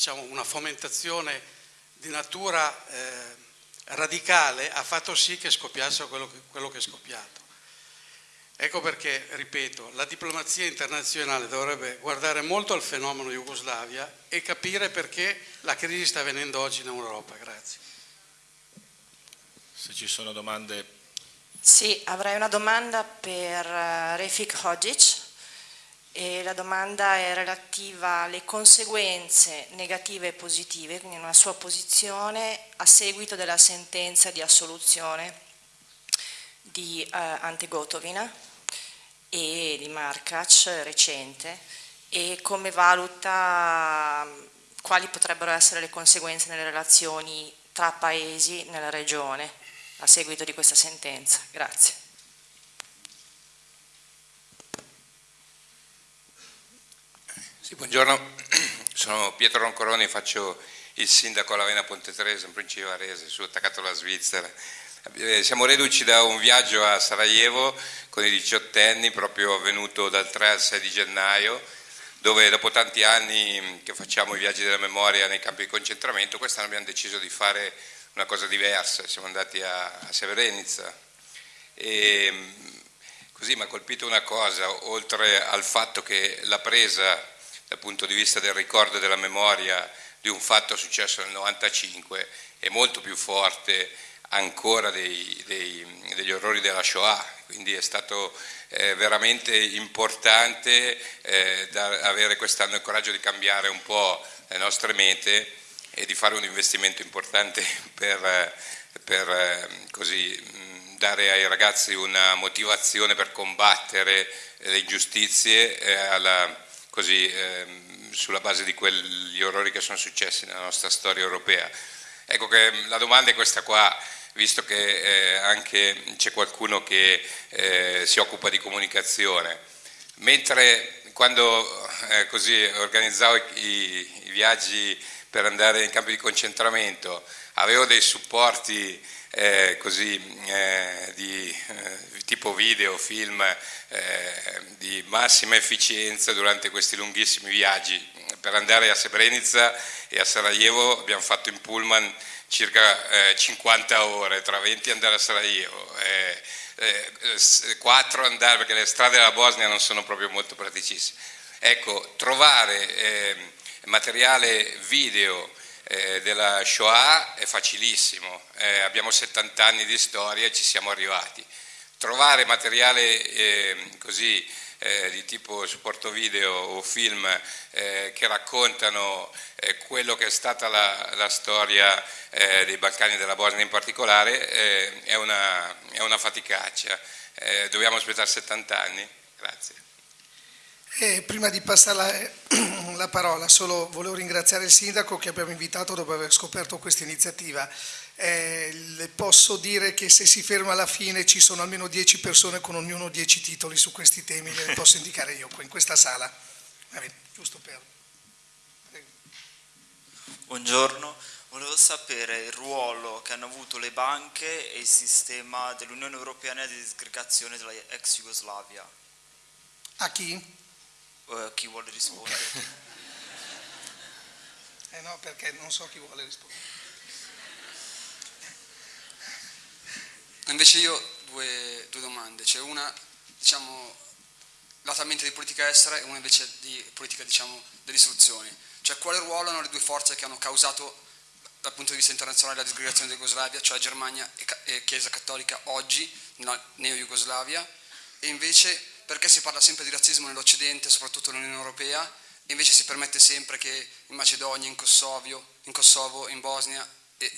diciamo, una fomentazione di natura eh, radicale ha fatto sì che scoppiasse quello che, quello che è scoppiato. Ecco perché, ripeto, la diplomazia internazionale dovrebbe guardare molto al fenomeno Jugoslavia e capire perché la crisi sta avvenendo oggi in Europa. Grazie. Se ci sono domande. Sì, avrei una domanda per uh, Refik Hodzic e la domanda è relativa alle conseguenze negative e positive, quindi una sua posizione a seguito della sentenza di assoluzione di uh, Ante Gotovina e di Markac recente e come valuta quali potrebbero essere le conseguenze nelle relazioni tra paesi nella regione a seguito di questa sentenza. Grazie. Sì, buongiorno, sono Pietro Roncoroni, faccio il sindaco alla Vena Ponte Teresa in Principe Varese, sono attaccato alla Svizzera. Eh, siamo reduci da un viaggio a Sarajevo con i diciottenni, proprio avvenuto dal 3 al 6 di gennaio, dove dopo tanti anni che facciamo i viaggi della memoria nei campi di concentramento, quest'anno abbiamo deciso di fare una cosa diversa, siamo andati a, a Severenizza e così mi ha colpito una cosa, oltre al fatto che la presa dal punto di vista del ricordo e della memoria di un fatto successo nel 95 è molto più forte ancora dei, dei, degli orrori della Shoah, quindi è stato eh, veramente importante eh, avere quest'anno il coraggio di cambiare un po' le nostre mete e di fare un investimento importante per, per eh, così, dare ai ragazzi una motivazione per combattere le ingiustizie eh, alla, così, ehm, sulla base di quegli orrori che sono successi nella nostra storia europea. Ecco che la domanda è questa qua, visto che eh, anche c'è qualcuno che eh, si occupa di comunicazione. Mentre quando eh, così organizzavo i, i, viaggi per andare in campi di concentramento avevo dei supporti eh, così, eh, di eh, tipo video, film di massima efficienza durante questi lunghissimi viaggi. Per andare a Srebrenica e a Sarajevo abbiamo fatto in pullman circa eh, 50 ore, tra 20 andare a Sarajevo, eh, eh, 4 andare, perché le strade della Bosnia non sono proprio molto praticissime. Ecco, trovare ehm, materiale video eh, della Shoah è facilissimo, eh, abbiamo 70 anni di storia e ci siamo arrivati. Trovare materiale ehm, così eh, di tipo supporto video o film eh, che raccontano eh, quello che è stata la, la storia eh, dei Balcani e della Bosnia in particolare è una, è, una, faticaccia. Dobbiamo aspettare 70 anni? Grazie. Eh, prima di passare la, la, parola, solo volevo ringraziare il sindaco che abbiamo invitato dopo aver scoperto questa iniziativa. Eh, le posso dire che se si ferma alla fine ci sono almeno 10 persone con ognuno 10 titoli su questi temi, le posso indicare io in questa sala. Bene, giusto per... Buongiorno, volevo sapere il ruolo che hanno avuto le banche e il sistema dell'Unione Europea nella disgregazione della ex Jugoslavia. A chi? Uh, chi vuole rispondere? eh no, perché non so chi vuole rispondere. Invece io due, due domande, c'è una diciamo latamente di politica estera e una invece di politica diciamo, dell'istruzione. Cioè quale ruolo hanno le due forze che hanno causato dal punto di vista internazionale la disgregazione di Jugoslavia, cioè Germania e Chiesa Cattolica oggi, nella neo-Jugoslavia, e invece perché si parla sempre di razzismo nell'Occidente, soprattutto nell'Unione Europea, e invece si permette sempre che in Macedonia, in Kosovo, in, Kosovo, in Bosnia e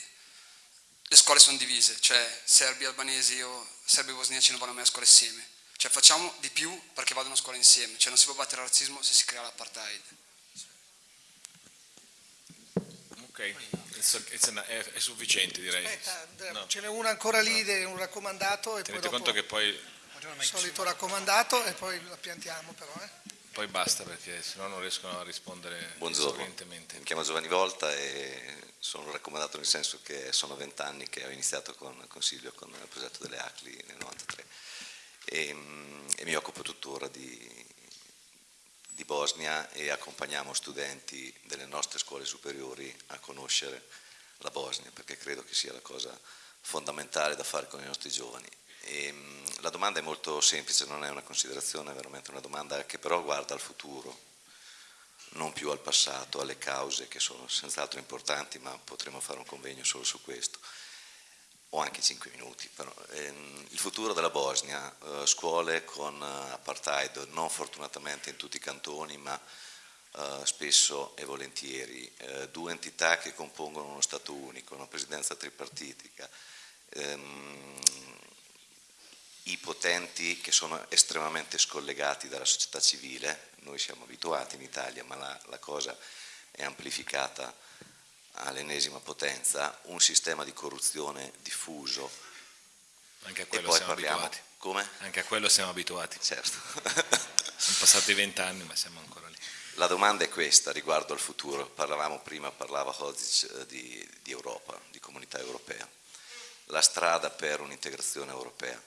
le scuole sono divise, cioè serbi, albanesi o serbi e bosniaci non vanno mai a scuola insieme. Cioè facciamo di più perché vadano a scuola insieme, cioè non si può battere il razzismo se si crea l'apartheid. Ok, è, è, sufficiente direi. Aspetta, no. ce n'è una ancora lì, no. un raccomandato. E Tenete poi conto che poi... Il solito raccomandato e poi la piantiamo però. Eh. Poi basta perché sennò non riescono a rispondere Buongiorno, mi chiamo Giovanni Volta e sono raccomandato nel senso che sono vent'anni che ho iniziato con Consiglio con il progetto delle ACLI nel 93 e, e mi occupo tuttora di di Bosnia e accompagniamo studenti delle nostre scuole superiori a conoscere la Bosnia, perché credo che sia la cosa fondamentale da fare con i nostri giovani. E, mh, la domanda è molto semplice, non è una considerazione, è veramente una domanda che però guarda al futuro, non più al passato, alle cause che sono senz'altro importanti, ma potremo fare un convegno solo su questo. O anche 5 minuti, però, ehm, il futuro della Bosnia, eh, scuole con eh, apartheid, non fortunatamente in tutti i cantoni, ma eh, spesso e volentieri, due entità che compongono uno Stato unico, una presidenza tripartitica, ehm, i potenti che sono estremamente scollegati dalla società civile, noi siamo abituati in Italia, ma la, la cosa è amplificata all'ennesima potenza, un sistema di corruzione diffuso. Anche a quello e poi siamo parliamo... abituati. Come? Anche a quello siamo abituati. Certo. Sono passati vent'anni ma siamo ancora lì. La domanda è questa riguardo al futuro. Parlavamo prima, parlava Hodzic eh, di, di Europa, di comunità europea. La strada per un'integrazione europea.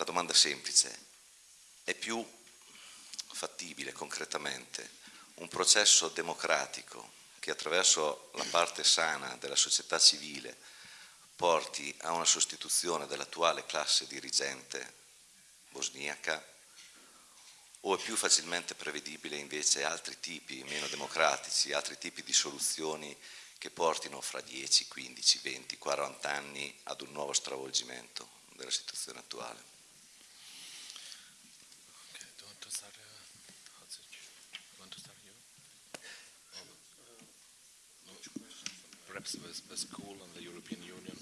La domanda semplice, è più fattibile concretamente un processo democratico che attraverso la parte sana della società civile porti a una sostituzione dell'attuale classe dirigente bosniaca o è più facilmente prevedibile invece altri tipi meno democratici, altri tipi di soluzioni che portino fra 10, 15, 20, 40 anni ad un nuovo stravolgimento della situazione attuale. Perhaps the school and the European Union.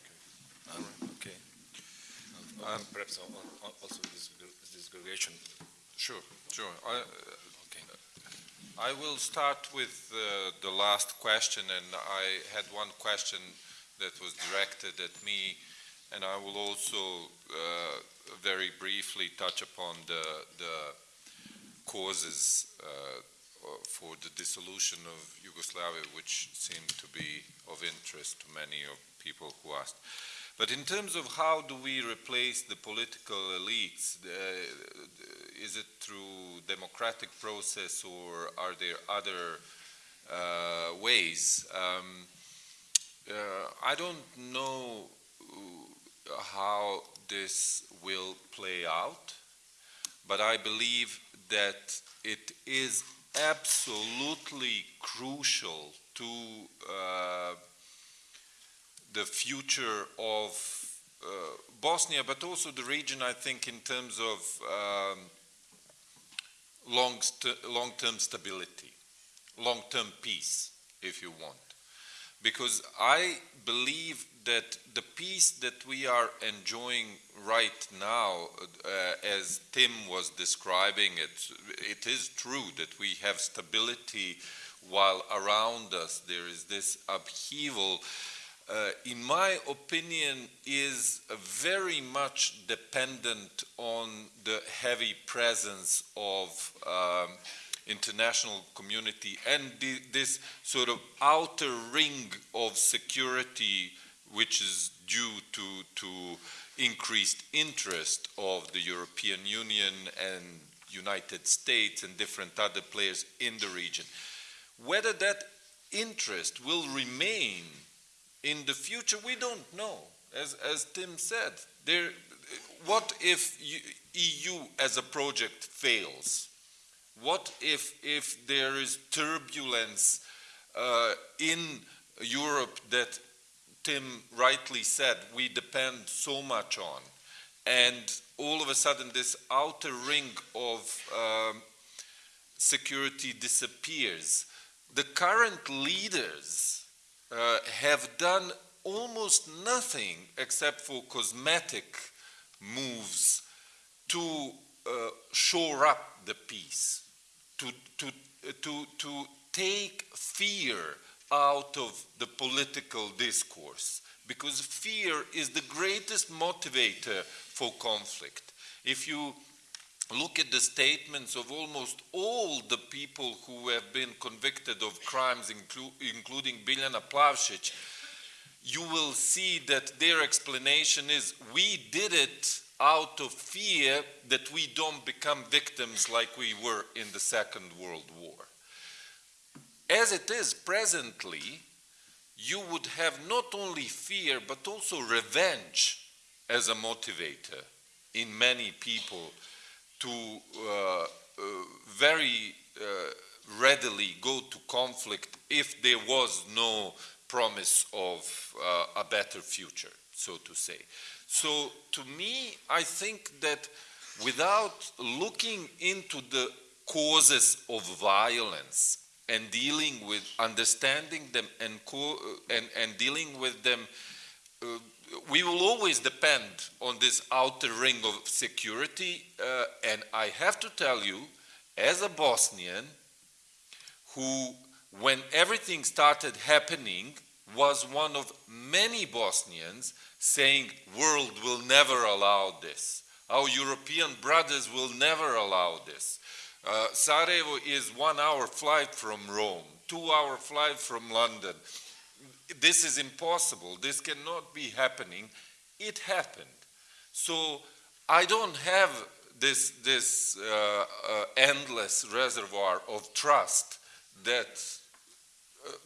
Okay. Um, okay. Um, perhaps also this, this segregation. Sure, sure. I, Okay. I will start with uh, the last question, and I had one question that was directed at me, and I will also uh, very briefly touch upon the, the causes uh, for the dissolution of Yugoslavia, which seemed to be of interest to many of people who asked. But in terms of how do we replace the political elites, uh, is it through democratic process or are there other uh, ways? Um, uh, I don't know how this will play out, but I believe that it is absolutely crucial to uh, the future of uh, Bosnia, but also the region, I think, in terms of um, long long-term stability, long-term peace, if you want. Because I believe that the peace that we are enjoying right now, uh, as Tim was describing it, it is true that we have stability while around us there is this upheaval. Uh, in my opinion, is very much dependent on the heavy presence of um, international community and this sort of outer ring of security which is due to, to increased interest of the European Union and United States and different other players in the region. Whether that interest will remain in the future, we don't know. As, as Tim said, there, what if EU as a project fails? What if, if there is turbulence uh, in Europe that Tim rightly said we depend so much on, and all of a sudden this outer ring of um, security disappears? The current leaders uh, have done almost nothing except for cosmetic moves to uh, shore up the peace to, to, to, to take fear out of the political discourse because fear is the greatest motivator for conflict. If you look at the statements of almost all the people who have been convicted of crimes, inclu including Biljana Plavšić, you will see that their explanation is we did it out of fear that we don't become victims like we were in the Second World War. As it is presently, you would have not only fear but also revenge as a motivator in many people to uh, uh, very uh, readily go to conflict if there was no promise of uh, a better future, so to say. So to me, I think that without looking into the causes of violence and dealing with understanding them and, and, and dealing with them, uh, we will always depend on this outer ring of security. Uh, and I have to tell you, as a Bosnian, who, when everything started happening, was one of many Bosnians saying, world will never allow this. Our European brothers will never allow this. Uh, Sarajevo is one hour flight from Rome, two hour flight from London. This is impossible. This cannot be happening. It happened. So I don't have this, this uh, uh, endless reservoir of trust that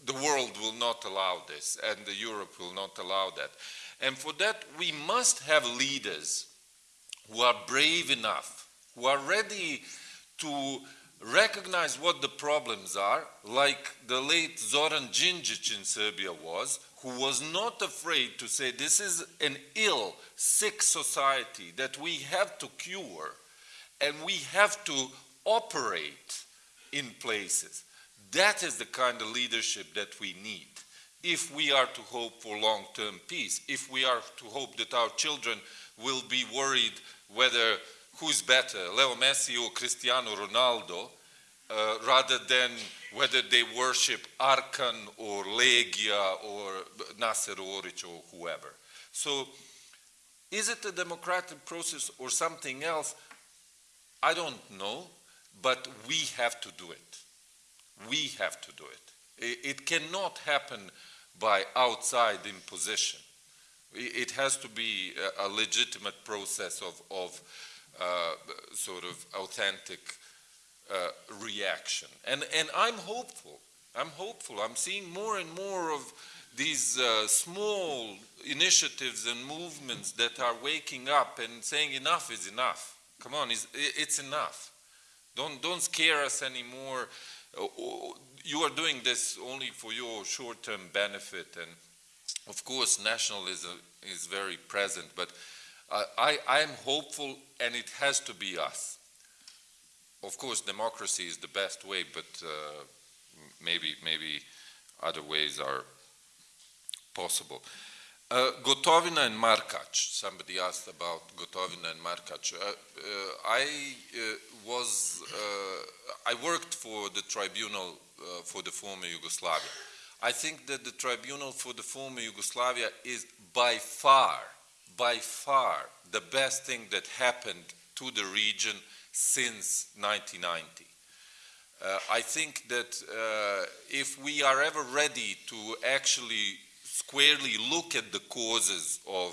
the world will not allow this and the Europe will not allow that. And for that, we must have leaders who are brave enough, who are ready to recognize what the problems are, like the late Zoran Djindjic in Serbia was, who was not afraid to say this is an ill, sick society that we have to cure and we have to operate in places. That is the kind of leadership that we need if we are to hope for long-term peace, if we are to hope that our children will be worried whether who's better, Leo Messi or Cristiano Ronaldo, uh, rather than whether they worship Arkan or Legija or Naser Oric or whoever. So is it a democratic process or something else? I don't know, but we have to do it. We have to do it. It cannot happen by outside imposition. It has to be a legitimate process of, of uh, sort of authentic uh, reaction. And, and I'm hopeful. I'm hopeful. I'm seeing more and more of these uh, small initiatives and movements that are waking up and saying enough is enough. Come on, it's, it's enough. Don't, don't scare us anymore. You are doing this only for your short-term benefit. And of course, nationalism is very present, but I, I'm hopeful and it has to be us. Of course, democracy is the best way, but uh, maybe, maybe other ways are possible. Uh, Gotovina and Markac, somebody asked about Gotovina and Markac. Uh, uh I uh, was, uh, I worked for the tribunal for the former Yugoslavia. I think that the tribunal for the former Yugoslavia is by far by far the best thing that happened to the region since 1990. Uh, I think that uh, if we are ever ready to actually squarely look at the causes of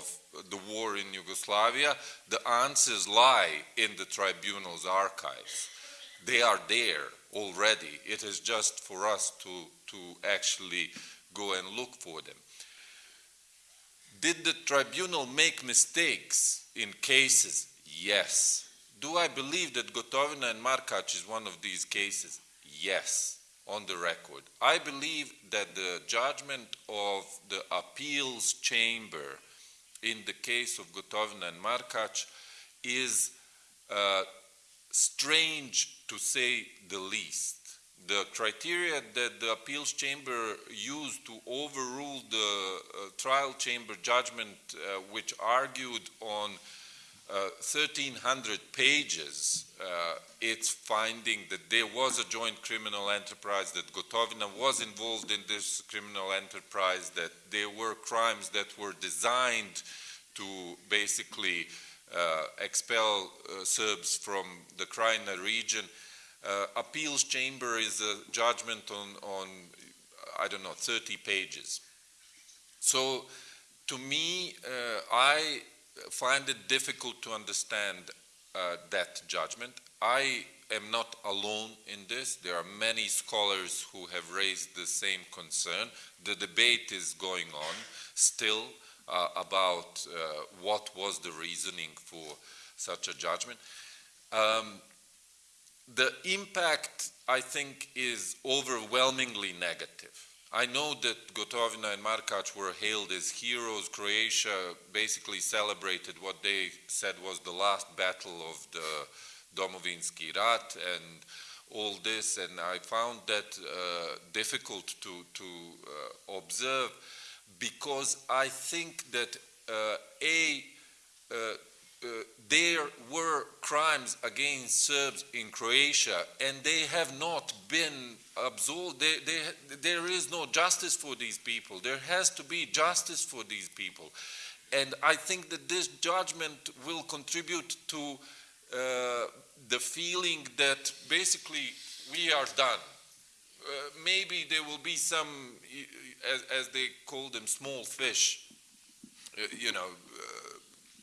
the war in Yugoslavia, the answers lie in the tribunal's archives. They are there already. It is just for us to, to actually go and look for them. Did the tribunal make mistakes in cases? Yes. Do I believe that Gotovina and Markac is one of these cases? Yes, on the record. I believe that the judgment of the appeals chamber in the case of Gotovina and Markac is uh, strange to say the least the criteria that the appeals chamber used to overrule the uh, trial chamber judgment, uh, which argued on uh, 1,300 pages, uh, its finding that there was a joint criminal enterprise, that Gotovina was involved in this criminal enterprise, that there were crimes that were designed to basically uh, expel uh, Serbs from the Krajina region. Uh, appeals chamber is a judgment on, on, I don't know, 30 pages. So to me, uh, I find it difficult to understand uh, that judgment. I am not alone in this. There are many scholars who have raised the same concern. The debate is going on still uh, about uh, what was the reasoning for such a judgment. Um, the impact, I think, is overwhelmingly negative. I know that Gotovina and Markac were hailed as heroes. Croatia basically celebrated what they said was the last battle of the Domovinski Rat and all this, and I found that uh, difficult to, to uh, observe because I think that uh, A, uh, there were crimes against Serbs in Croatia and they have not been absolved. They, they, there is no justice for these people. There has to be justice for these people. And I think that this judgment will contribute to uh, the feeling that basically we are done. Uh, maybe there will be some, as, as, they call them, small fish, uh, you know, uh,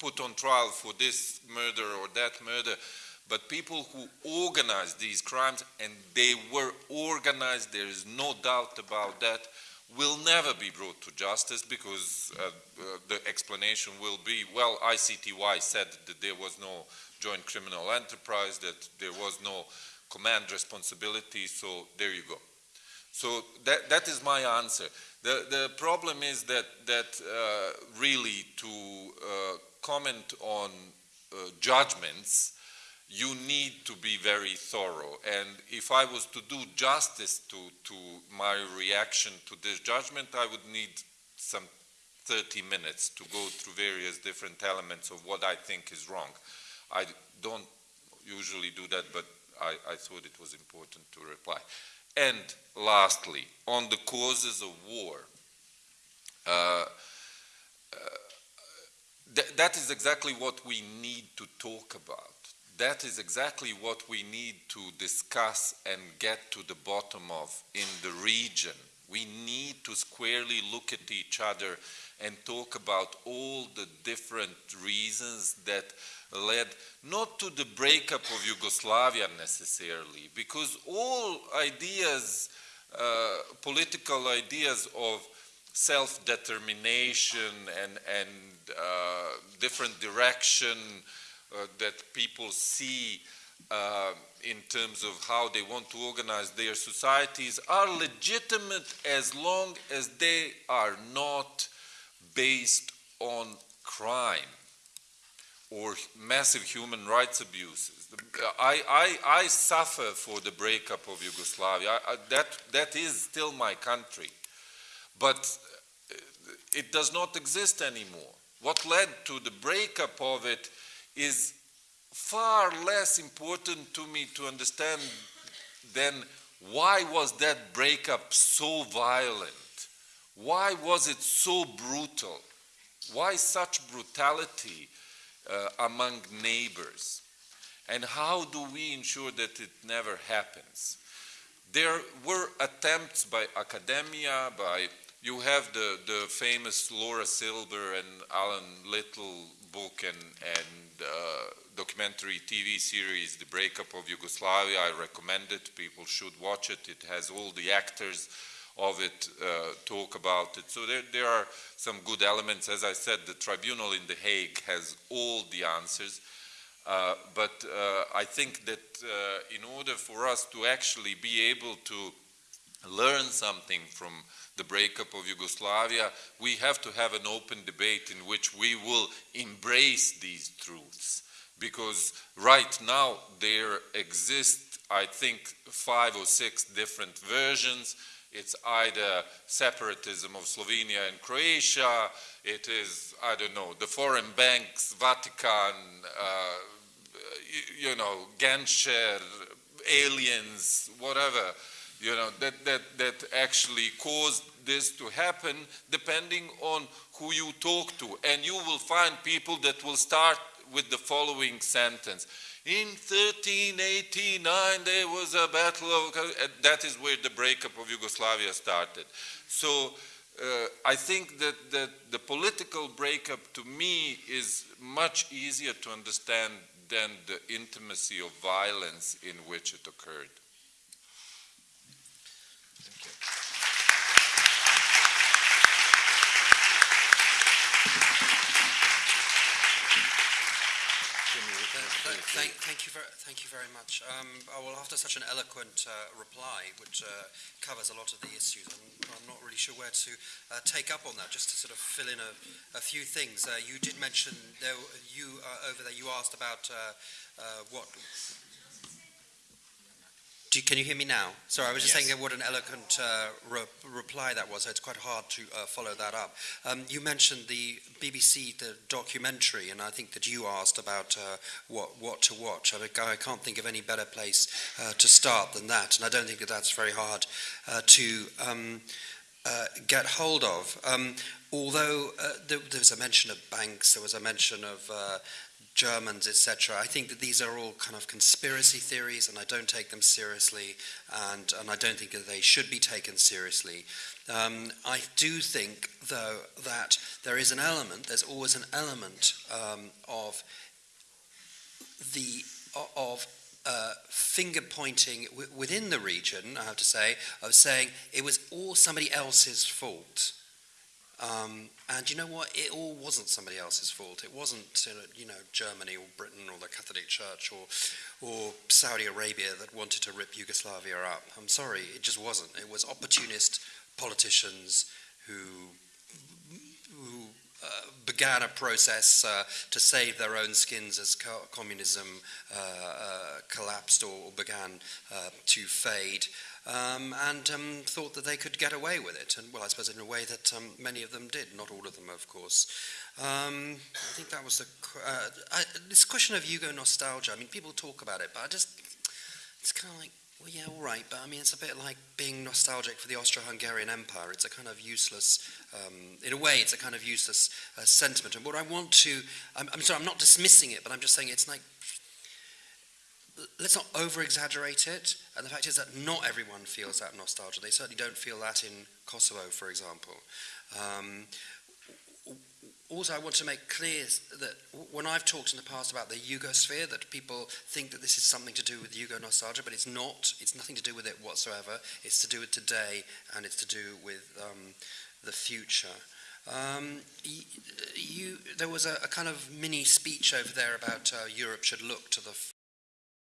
put on trial for this murder or that murder, but people who organized these crimes, and they were organized, there is no doubt about that, will never be brought to justice because uh, uh, the explanation will be, well, ICTY said that there was no joint criminal enterprise, that there was no command responsibility, so there you go. So that, that is my answer. The, the problem is that, that uh, really to uh, comment on uh, judgments, you need to be very thorough. And if I was to do justice to, to my reaction to this judgment, I would need some 30 minutes to go through various different elements of what I think is wrong. I don't usually do that, but I, I thought it was important to reply. And lastly, on the causes of war, uh, uh, th that is exactly what we need to talk about. That is exactly what we need to discuss and get to the bottom of in the region. We need to squarely look at each other and talk about all the different reasons that led not to the breakup of Yugoslavia necessarily, because all ideas, uh, political ideas of self-determination and, and uh, different direction uh, that people see uh, in terms of how they want to organize their societies are legitimate as long as they are not based on crime or massive human rights abuses. I, I, I suffer for the breakup of Yugoslavia. I, that, that is still my country. But it does not exist anymore. What led to the breakup of it is far less important to me to understand than why was that breakup so violent? Why was it so brutal? Why such brutality uh, among neighbors? And how do we ensure that it never happens? There were attempts by academia, by you have the, the famous Laura Silber and Alan Little book and, and uh, documentary TV series, The Breakup of Yugoslavia. I recommend it. People should watch it. It has all the actors of it uh, talk about it. So there, there are some good elements. As I said, the tribunal in The Hague has all the answers. Uh, but uh, I think that uh, in order for us to actually be able to learn something from the breakup of Yugoslavia, we have to have an open debate in which we will embrace these truths. Because right now there exist, I think, five or six different versions. It's either separatism of Slovenia and Croatia, it is, I don't know, the foreign banks, Vatican, uh, you, you know, Genscher, aliens, whatever you know, that, that, that actually caused this to happen depending on who you talk to. And you will find people that will start with the following sentence. In 1389, there was a battle of, that is where the breakup of Yugoslavia started. So uh, I think that, that the political breakup to me is much easier to understand than the intimacy of violence in which it occurred. Th- Thank, thank you very, thank you very much. Um, well, after such an eloquent uh, reply, which uh, covers a lot of the issues, I'm, I'm not really sure where to uh, take up on that. Just to sort of fill in a, a few things. Uh, you did mention there, you uh, over there. You asked about uh, uh, what. Do you, can you hear me now? Sorry, I was just Yes. saying what an eloquent uh, re- reply that was. It's quite hard to uh, follow that up. Um, you mentioned the BBC, the documentary, and I think that you asked about uh, what what to watch. I, mean, I can't think of any better place uh, to start than that, and I don't think that that's very hard uh, to um, uh, get hold of. Um, although uh, there, there was a mention of banks, there was a mention of uh, Germans, etc. I think that these are all kind of conspiracy theories, and I don't take them seriously, and, and I don't think that they should be taken seriously. Um, I do think, though, that there is an element, there's always an element um, of the of uh, finger pointing within the region, I have to say, of saying it was all somebody else's fault. Um, and you know what? It all wasn't somebody else's fault. It wasn't, uh, you know, Germany or Britain or the Catholic Church or, or Saudi Arabia that wanted to rip Yugoslavia up. I'm sorry, it just wasn't. It was opportunist politicians who, who uh, began a process uh, to save their own skins as co- communism uh, uh, collapsed or, began uh, to fade um, and um, thought that they could get away with it. And well, I suppose in a way that um, many of them did, not all of them, of course. Um, I think that was the uh, this question of Yugo nostalgia. I mean, people talk about it, but I just it's kind of like. Well, yeah, all right, but I mean, it's a bit like being nostalgic for the Austro-Hungarian Empire. It's a kind of useless, um, in a way, it's a kind of useless uh, sentiment. And what I want to, I'm, I'm sorry, I'm not dismissing it, but I'm just saying it's like let's not over exaggerate it. And the fact is that not everyone feels that nostalgia. They certainly don't feel that in Kosovo, for example. Um, also, I want to make clear that when I've talked in the past about the Yugosphere, that people think that this is something to do with Yugo nostalgia, but it's not. It's nothing to do with it whatsoever. It's to do with today, and it's to do with um, the future. Um, you, there was a, a kind of mini speech over there about uh, Europe should look to the